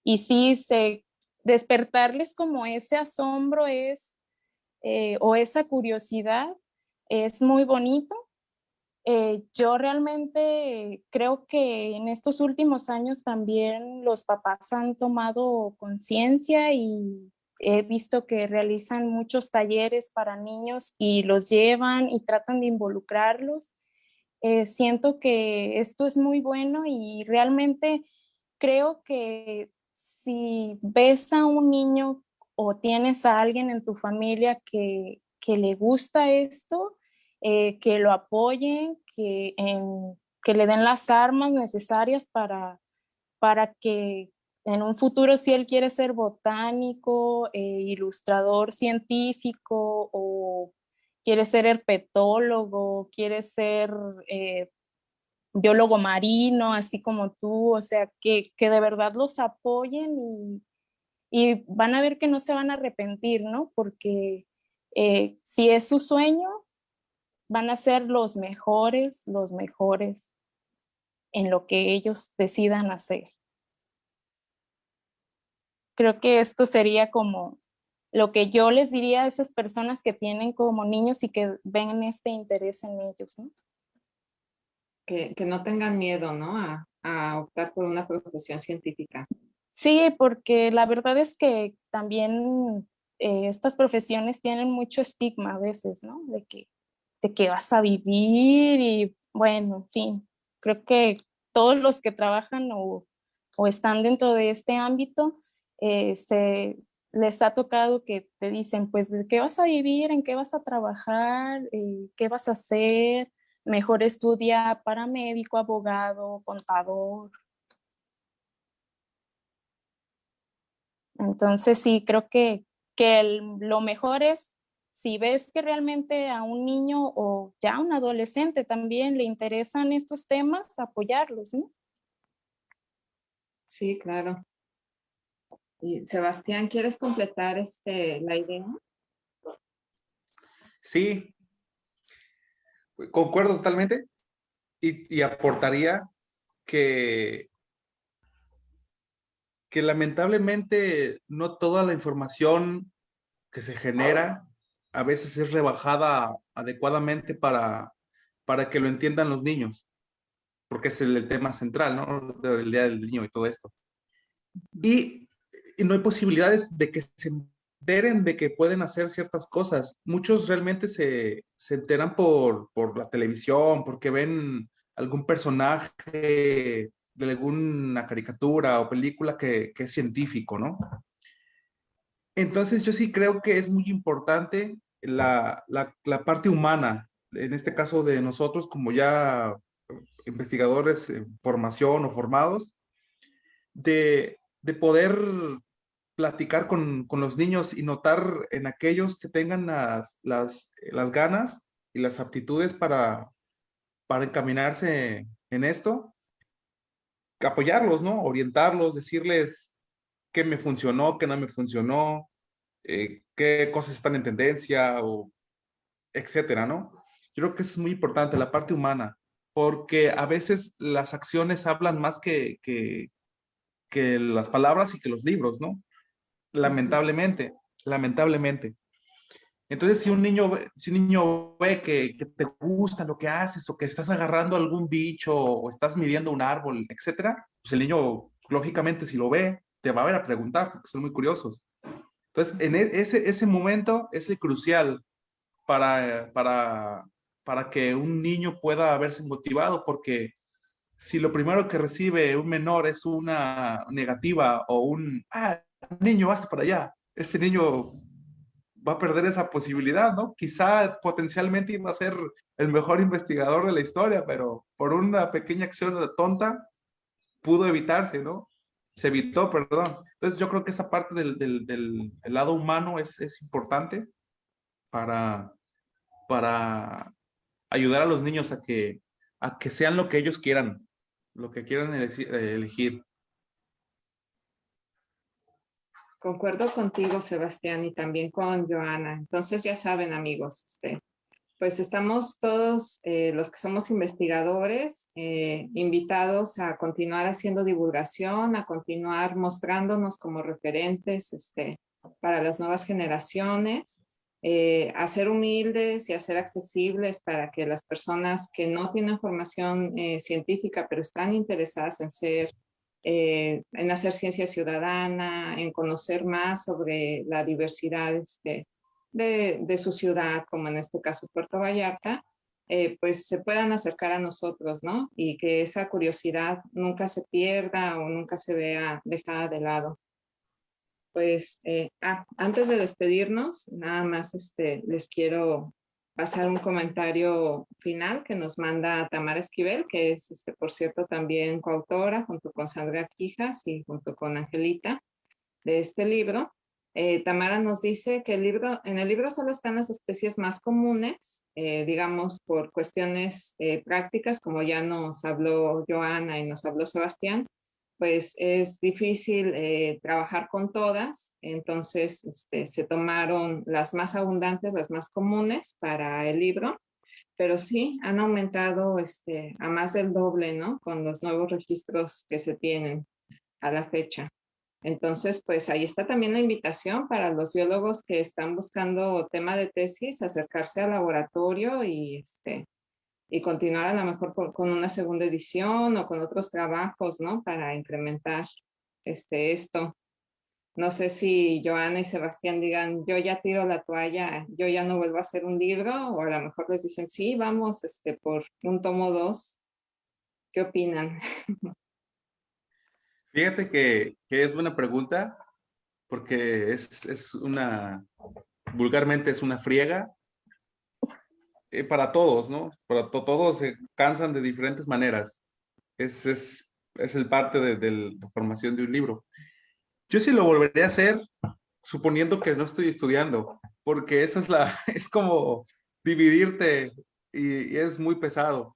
y sí, se, despertarles como ese asombro es, eh, o esa curiosidad, es muy bonito eh, yo realmente creo que en estos últimos años también los papás han tomado conciencia y he visto que realizan muchos talleres para niños y los llevan y tratan de involucrarlos. Eh, siento que esto es muy bueno y realmente creo que si ves a un niño o tienes a alguien en tu familia que, que le gusta esto, eh, que lo apoyen, que, que le den las armas necesarias para, para que en un futuro si él quiere ser botánico, eh, ilustrador científico o quiere ser herpetólogo, quiere ser eh, biólogo marino, así como tú, o sea, que, que de verdad los apoyen y, y, van a ver que no se van a arrepentir, ¿no? Porque si es su sueño, van a ser los mejores, los mejores en lo que ellos decidan hacer. Creo que esto sería como lo que yo les diría a esas personas que tienen como niños y que ven este interés en ellos, ¿no? Que, no tengan miedo, ¿no? A, optar por una profesión científica. Sí, porque la verdad es que también eh, estas profesiones tienen mucho estigma a veces, ¿no? De que de qué vas a vivir y bueno, en fin, creo que todos los que trabajan o, están dentro de este ámbito, eh, se les ha tocado que te dicen, pues, ¿de qué vas a vivir? ¿En qué vas a trabajar? Eh, ¿Qué vas a hacer? Mejor estudia para médico, abogado, contador. Entonces, sí, creo que, que lo mejor es si ves que realmente a un niño o ya a un adolescente también le interesan estos temas, apoyarlos, ¿no? Sí, claro. Y Sebastián, ¿quieres completar este, la idea? Sí, concuerdo totalmente y, y aportaría que, que lamentablemente no toda la información que se genera a veces es rebajada adecuadamente para, para que lo entiendan los niños, porque es el, tema central, ¿no? Del Día del Niño y todo esto. Y, no hay posibilidades de que se enteren de que pueden hacer ciertas cosas. Muchos realmente se, se enteran por, por la televisión, porque ven algún personaje de alguna caricatura o película que, que es científico, ¿no? Entonces yo sí creo que es muy importante la, parte humana, en este caso de nosotros como ya investigadores en formación o formados, de, poder platicar con, los niños y notar en aquellos que tengan las, las, ganas y las aptitudes para, para encaminarse en esto, apoyarlos, ¿no? Orientarlos, decirles qué me funcionó, qué no me funcionó, eh, qué cosas están en tendencia o etcétera, ¿no? Yo creo que eso es muy importante, la parte humana, porque a veces las acciones hablan más que, que, que las palabras y que los libros, ¿no? Lamentablemente, lamentablemente. Entonces, si un niño, si un niño ve que, que, te gusta lo que haces o que estás agarrando algún bicho o estás midiendo un árbol, etcétera, pues el niño, lógicamente, si lo ve, te va a ver a preguntar porque son muy curiosos. Entonces, en e, ese, ese momento es el crucial para, para, para que un niño pueda verse motivado, porque si lo primero que recibe un menor es una negativa o un, ah, niño, basta para allá, ese niño va a perder esa posibilidad, ¿no? Quizá potencialmente iba a ser el mejor investigador de la historia, pero por una pequeña acción tonta pudo evitarse, ¿no? Se evitó, perdón. Entonces yo creo que esa parte del, del, del lado humano es, es importante para, para ayudar a los niños a que, a que sean lo que ellos quieran, lo que quieran elegir. Concuerdo contigo, Sebastián, y también con Joana. Entonces ya saben, amigos, este, pues estamos todos eh, los que somos investigadores eh, invitados a continuar haciendo divulgación, a continuar mostrándonos como referentes este, para las nuevas generaciones, eh, a ser humildes y a ser accesibles para que las personas que no tienen formación científica pero están interesadas en ser en hacer ciencia ciudadana, en conocer más sobre la diversidad este, de, su ciudad, como en este caso Puerto Vallarta, eh, pues se puedan acercar a nosotros, ¿no? Y que esa curiosidad nunca se pierda o nunca se vea dejada de lado. Pues, eh, ah, antes de despedirnos, nada más este, les quiero pasar un comentario final que nos manda Tamara Esquivel, que es, este, por cierto, también coautora junto con Sandra Quijas y junto con Angelita de este libro. Eh, Tamara nos dice que en el libro solo están las especies más comunes, eh, digamos por cuestiones eh, prácticas, como ya nos habló Joana y nos habló Sebastián, pues es difícil trabajar con todas, entonces este, se tomaron las más abundantes, las más comunes para el libro, pero sí han aumentado este, a más del doble, ¿no? Con los nuevos registros que se tienen a la fecha. Entonces, pues ahí está también la invitación para los biólogos que están buscando tema de tesis, acercarse al laboratorio y este, y continuar a lo mejor con, una segunda edición o con otros trabajos, ¿no? Para incrementar este, esto. No sé si Joana y Sebastián digan, yo ya tiro la toalla, yo ya no vuelvo a hacer un libro, o a lo mejor les dicen, sí, vamos este, por un tomo dos. ¿Qué opinan? Fíjate que, que es buena pregunta, porque es, es una, vulgarmente es una friega, eh, para todos, ¿no? Para todos se cansan de diferentes maneras. Es, es, es el parte de, la formación de un libro. Yo sí lo volvería a hacer suponiendo que no estoy estudiando, porque esa es la, es como dividirte y, es muy pesado.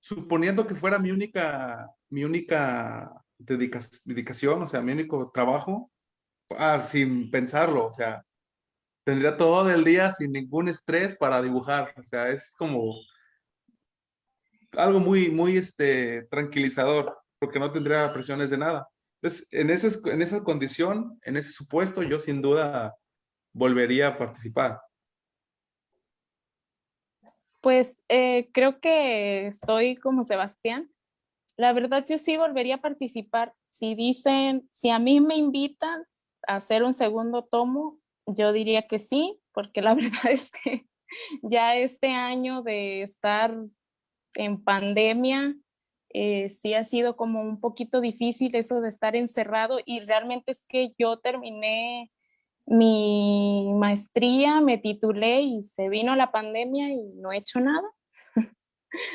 Suponiendo que fuera mi única, mi única dedicación, o sea, mi único trabajo, ah, sin pensarlo, o sea, tendría todo el día sin ningún estrés para dibujar. O sea, es como algo muy, muy este, tranquilizador, porque no tendría presiones de nada. Entonces, en, ese, en esa condición, en ese supuesto, yo sin duda volvería a participar. Pues eh, creo que estoy como Sebastián. La verdad, yo sí volvería a participar. Si dicen, si a mí me invitan a hacer un segundo tomo, yo diría que sí, porque la verdad es que ya este año de estar en pandemia, eh, sí ha sido como un poquito difícil eso de estar encerrado y realmente es que yo terminé mi maestría, me titulé y se vino la pandemia y no he hecho nada.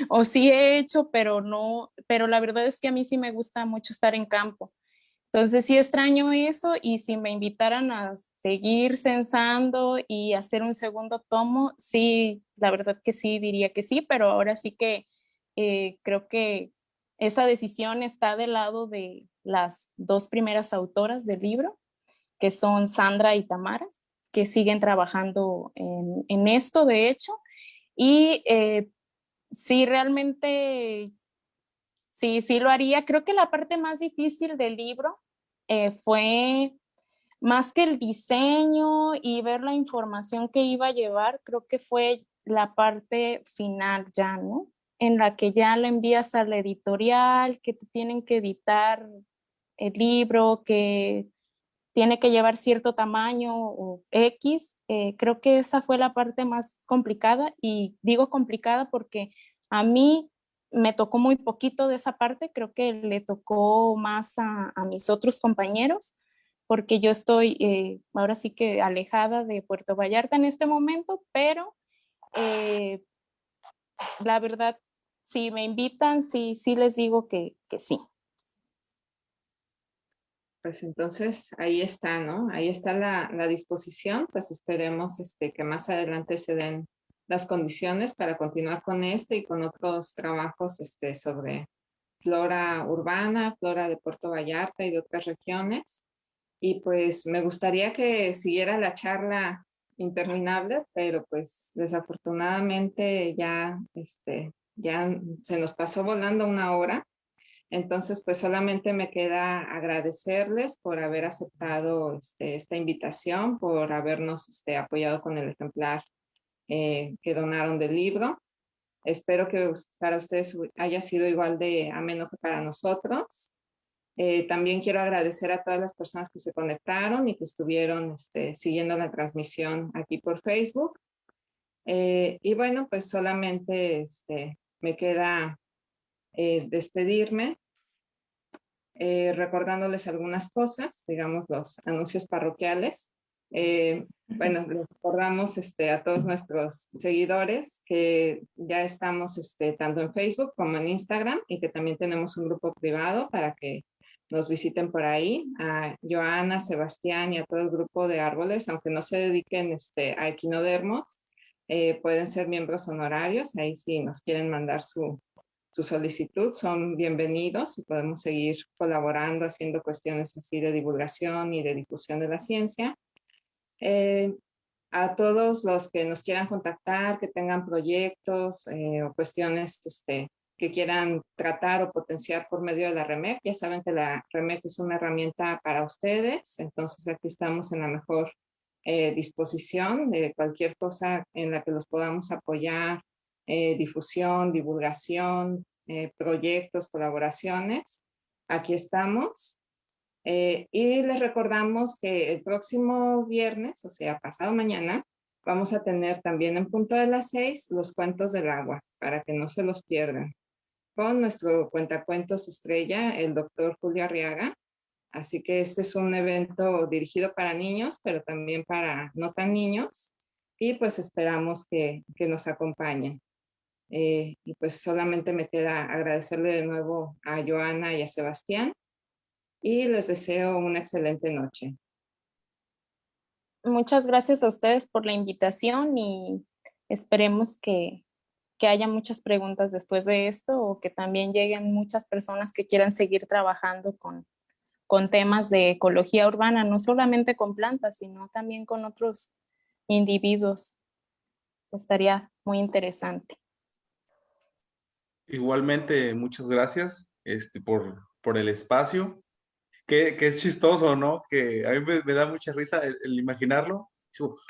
O sí he hecho, pero no, pero la verdad es que a mí sí me gusta mucho estar en campo. Entonces sí extraño eso y si me invitaran a seguir censando y hacer un segundo tomo, sí, la verdad que sí, diría que sí, pero ahora sí que eh, creo que esa decisión está del lado de las dos primeras autoras del libro, que son Sandra y Tamara, que siguen trabajando en, esto, de hecho, y eh, sí, realmente, sí, sí lo haría. Creo que la parte más difícil del libro eh, fue más que el diseño y ver la información que iba a llevar, creo que fue la parte final ya, ¿no? En la que ya lo envías a la editorial, que te tienen que editar el libro, que tiene que llevar cierto tamaño o X. Eh, creo que esa fue la parte más complicada y digo complicada porque a mí me tocó muy poquito de esa parte, creo que le tocó más a, mis otros compañeros, porque yo estoy eh, ahora sí que alejada de Puerto Vallarta en este momento, pero eh, la verdad, si me invitan, sí, sí les digo que sí. Pues entonces ahí está, ¿no? Ahí está la, disposición, pues esperemos este, que más adelante se den las condiciones para continuar con este y con otros trabajos este, sobre flora urbana, flora de Puerto Vallarta y de otras regiones. Y pues me gustaría que siguiera la charla interminable, pero pues desafortunadamente ya, este, ya se nos pasó volando una hora. Entonces, pues solamente me queda agradecerles por haber aceptado este, esta invitación, por habernos este, apoyado con el ejemplar eh, que donaron del libro. Espero que para ustedes haya sido igual de ameno que para nosotros. Eh, también quiero agradecer a todas las personas que se conectaron y que estuvieron este, siguiendo la transmisión aquí por Facebook. Eh, y bueno, pues solamente me queda eh, despedirme recordándoles algunas cosas, digamos los anuncios parroquiales. bueno, recordamos este, a todos nuestros seguidores que ya estamos este, tanto en Facebook como en Instagram y que también tenemos un grupo privado para que nos visiten por ahí, a Joana, Sebastián y a todo el grupo de árboles, aunque no se dediquen este, a equinodermos, eh, pueden ser miembros honorarios, ahí sí nos quieren mandar su, su solicitud, son bienvenidos y podemos seguir colaborando, haciendo cuestiones así de divulgación y de difusión de la ciencia. Eh, a todos los que nos quieran contactar, que tengan proyectos eh, o cuestiones este, que quieran tratar o potenciar por medio de la REMEC. Ya saben que la REMEC es una herramienta para ustedes, entonces aquí estamos en la mejor eh, disposición de cualquier cosa en la que los podamos apoyar, eh, difusión, divulgación, eh, proyectos, colaboraciones. Aquí estamos. y les recordamos que el próximo viernes, o sea, pasado mañana, vamos a tener también en punto de las seis los cuentos del agua, para que no se los pierdan con nuestro cuentacuentos estrella, el doctor Julio Arriaga. Así que este es un evento dirigido para niños, pero también para no tan niños. Y pues esperamos que, que nos acompañen. Eh, y pues solamente me queda agradecerle de nuevo a Joana y a Sebastián. Y les deseo una excelente noche. Muchas gracias a ustedes por la invitación y esperemos que, que haya muchas preguntas después de esto o que también lleguen muchas personas que quieran seguir trabajando con, con temas de ecología urbana, no solamente con plantas, sino también con otros individuos. Estaría muy interesante. Igualmente, muchas gracias este, por, por el espacio. Que, que, es chistoso, ¿no? Que a mí me, da mucha risa el imaginarlo,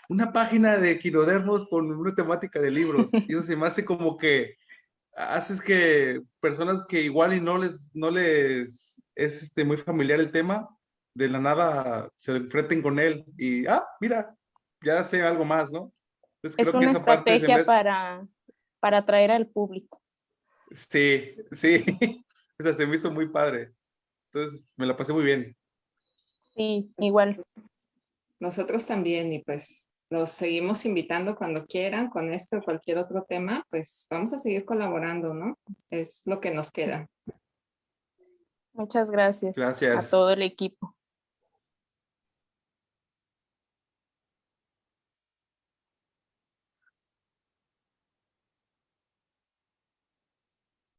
una página de equinodermos con una temática de libros. Y eso se me hace como que haces que personas que igual y no les, no les es este, muy familiar el tema, de la nada se enfrenten con él y, ah, mira, ya sé algo más, ¿no? es una estrategia para, para atraer al público. Sí, sí, o sea, se me hizo muy padre. Entonces, me la pasé muy bien. Sí, igual. Nosotros también y pues los seguimos invitando cuando quieran con este o cualquier otro tema, pues vamos a seguir colaborando, ¿no? Es lo que nos queda. Muchas gracias. Gracias. A todo el equipo.